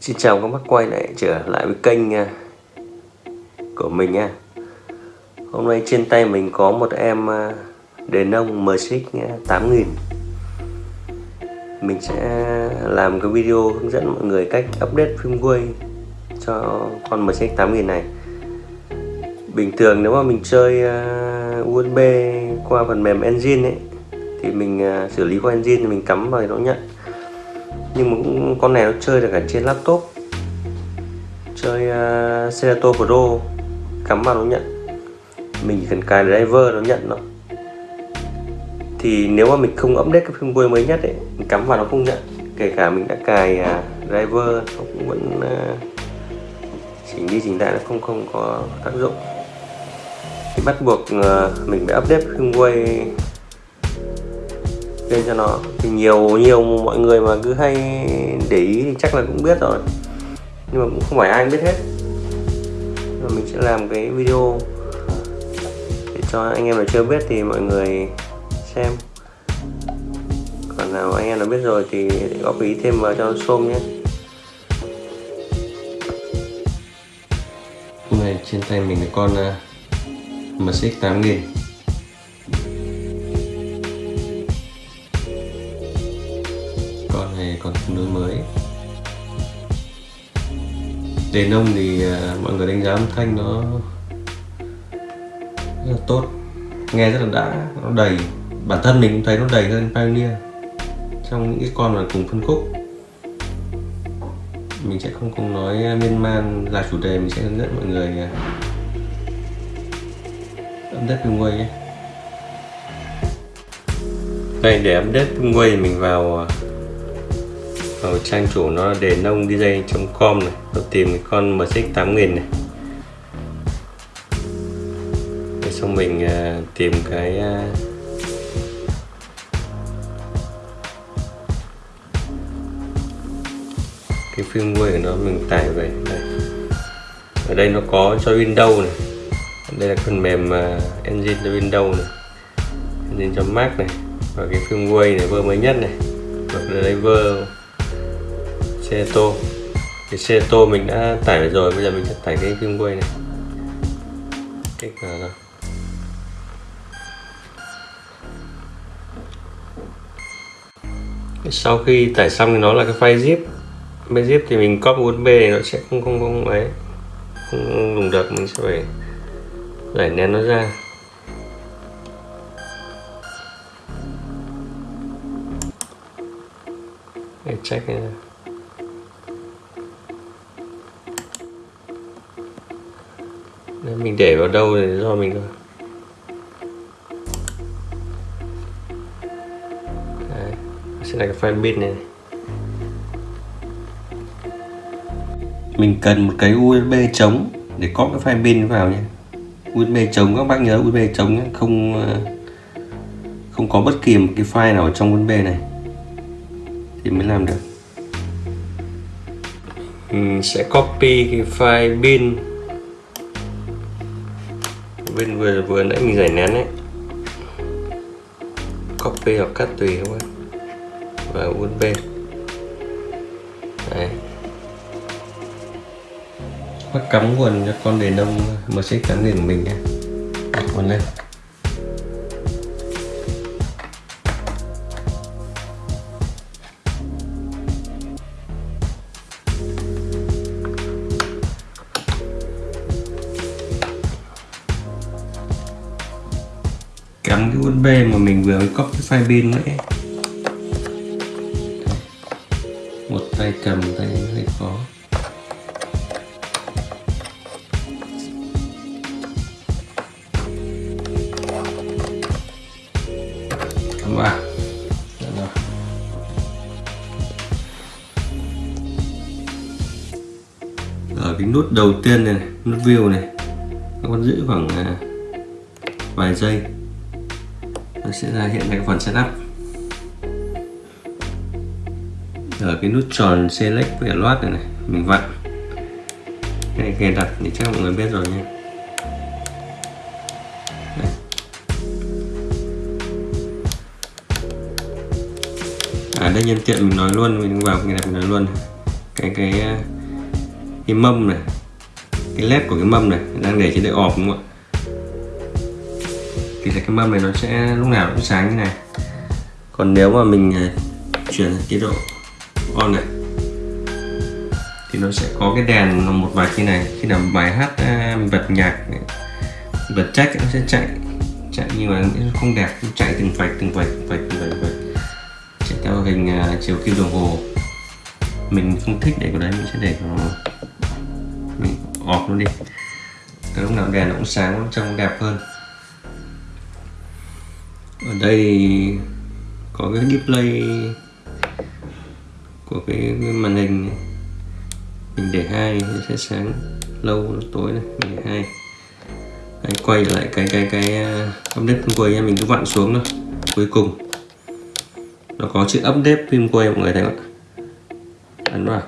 Xin chào các bác quay lại trở lại với kênh à, của mình nha Hôm nay trên tay mình có một em à, đề nông MSX 8000 à, Mình sẽ làm cái video hướng dẫn mọi người cách update firmware cho con MSX 8000 này. Bình thường nếu mà mình chơi USB qua phần mềm engine ấy thì mình xử lý qua engine thì mình cắm vào nó nhận nhưng mà cũng con này nó chơi được cả trên laptop. Chơi ờ, uh, Serato Pro. Cắm vào nó nhận. Mình chỉ cần cài driver nó nhận nó thì nếu mà mình không update cái firmware mới nhất ấy mình cắm vào nó không nhận. Kể cả mình đã cài uh, driver nó cũng vẫn uh, chỉnh đi chỉnh lại nó không không có tác dụng. Thì bắt buộc uh, mình phải update firmware lên cho nó. Thì nhiều nhiều mọi người mà cứ hay để ý thì chắc là cũng biết rồi. Nhưng mà cũng không phải ai biết hết. Và mình sẽ làm cái video để cho anh em nào chưa biết thì mọi người xem. Còn nào anh em nào biết rồi thì góp ý thêm vào cho xôm nhé. Hôm nay trên tay mình là con uh, MSX 8000 này còn tương đối mới. Đèn nông thì à, mọi người đánh giá âm thanh nó rất là tốt, nghe rất là đã, nó đầy. Bản thân mình cũng thấy nó đầy hơn Pioneer trong những cái con mà cùng phân khúc. Mình sẽ không không nói à, miên man là chủ đề, mình sẽ hướng dẫn mọi người à, update firmware nhé. Đây, để update quay mình vào ở vào trang chủ nó là đền nông dj.com này. Tôi tìm cái con mx 8000 này. Rồi xong mình uh, tìm cái uh, cái firmware của nó mình tải về. Đây. ở đây nó có cho Windows này. Đây là phần mềm uh, engine cho Windows này. Engine cho Mac này. Và cái firmware này vừa mới nhất này. Và driver xe tô. Cái xe tô mình đã tải rồi, bây giờ mình sẽ tải cái phim quay này. Kích vào rồi sau khi tải xong thì nó là cái file zip. File zip thì mình copy usb này nó sẽ không không không ấy, không dùng được, mình sẽ phải giải nén nó ra. Để check này mình để vào đâu thì do mình thôi. Đấy, sẽ là cái file bin này. Mình cần một cái USB trống để có cái file bin vào nhé. USB trống các bác nhớ USB trống nhé. Không ờ, không có bất kỳ một cái file nào ở trong USB này. Thì mới làm được. Mình sẽ copy cái file bin bên vừa vừa nãy mình giải nén đấy copy hoặc cắt tùy không ấy và USB đấy. Bắt cắm nguồn cho con đề nông MSX 8000 của mình nhé. Đặt nguồn lên. Cắm cái USB mà mình vừa mới copy file pin nữa một tay cầm tay hơi khó. Cắm dạ vào vâng. cái nút đầu tiên này, này nút view này nó còn giữ khoảng à, vài giây nó sẽ ra hiện cái phần setup. Ở cái nút tròn select với loát này này, mình vặn. Cái này kèn đặt thì chắc mọi người biết rồi nha. À đây nhân tiện mình nói luôn, mình vào cái này mình nói luôn. Cái cái cái mâm này, cái led của cái mâm này, đang để trên đây ọp đúng không ạ? Thì là cái mâm này nó sẽ lúc nào cũng sáng như này. Còn nếu mà mình à, chuyển chế độ on này thì nó sẽ có cái đèn một vạch như này. Khi nào bài hát à, bật nhạc bật trách nó sẽ chạy chạy nhưng mà nó không đẹp nó chạy từng vạch từng vạch từng vạch từng vạch, từng vạch. chạy theo hình uh, chiều kim đồng hồ. Mình không thích để cái đấy mình sẽ để nó mình off nó đi. Cái lúc nào đèn nó cũng sáng trông đẹp hơn ở đây có cái display của cái màn hình này. mình để hai sẽ sáng lâu tối này mình để hai. Đấy, quay lại cái cái cái uh, update phim quay nha mình cứ vặn xuống thôi cuối cùng. Nó có chữ update phim quay mọi người thấy không ạ? Ấn vào.